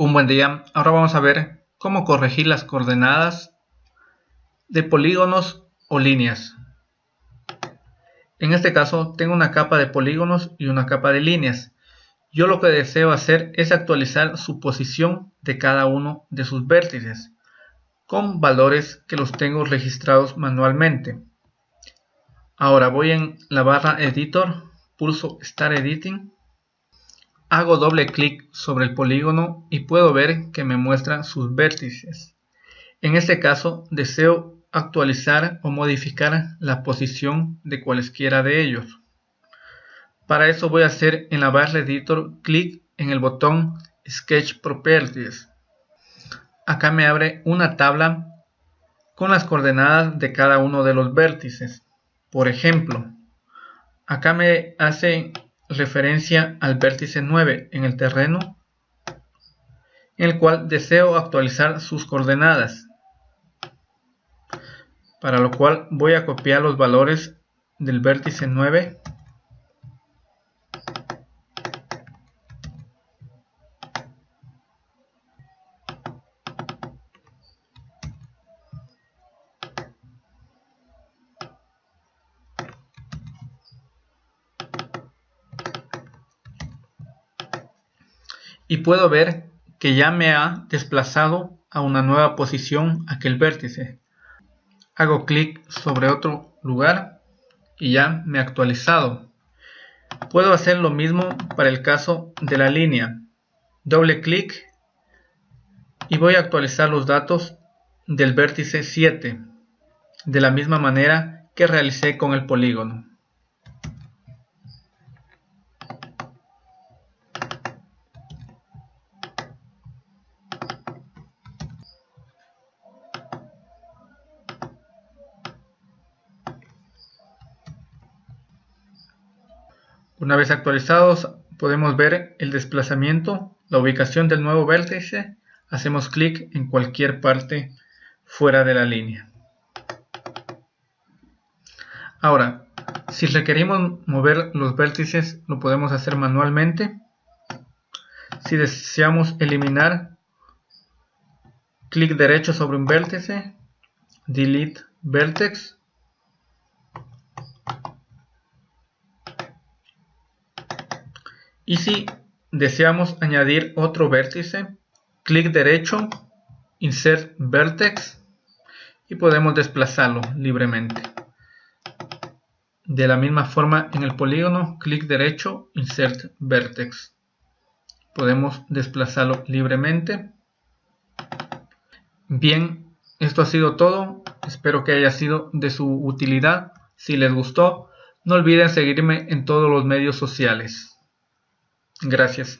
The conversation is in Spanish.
Un buen día, ahora vamos a ver cómo corregir las coordenadas de polígonos o líneas. En este caso tengo una capa de polígonos y una capa de líneas. Yo lo que deseo hacer es actualizar su posición de cada uno de sus vértices con valores que los tengo registrados manualmente. Ahora voy en la barra editor, pulso Start Editing Hago doble clic sobre el polígono y puedo ver que me muestra sus vértices. En este caso deseo actualizar o modificar la posición de cualesquiera de ellos. Para eso voy a hacer en la barra editor clic en el botón Sketch Properties. Acá me abre una tabla con las coordenadas de cada uno de los vértices. Por ejemplo, acá me hace referencia al vértice 9 en el terreno en el cual deseo actualizar sus coordenadas para lo cual voy a copiar los valores del vértice 9 y puedo ver que ya me ha desplazado a una nueva posición aquel vértice. Hago clic sobre otro lugar y ya me ha actualizado. Puedo hacer lo mismo para el caso de la línea. Doble clic y voy a actualizar los datos del vértice 7 de la misma manera que realicé con el polígono. Una vez actualizados podemos ver el desplazamiento, la ubicación del nuevo vértice, hacemos clic en cualquier parte fuera de la línea. Ahora, si requerimos mover los vértices lo podemos hacer manualmente. Si deseamos eliminar, clic derecho sobre un vértice, delete vertex Y si deseamos añadir otro vértice, clic derecho, Insert Vertex y podemos desplazarlo libremente. De la misma forma en el polígono, clic derecho, Insert Vertex. Podemos desplazarlo libremente. Bien, esto ha sido todo. Espero que haya sido de su utilidad. Si les gustó, no olviden seguirme en todos los medios sociales. Gracias.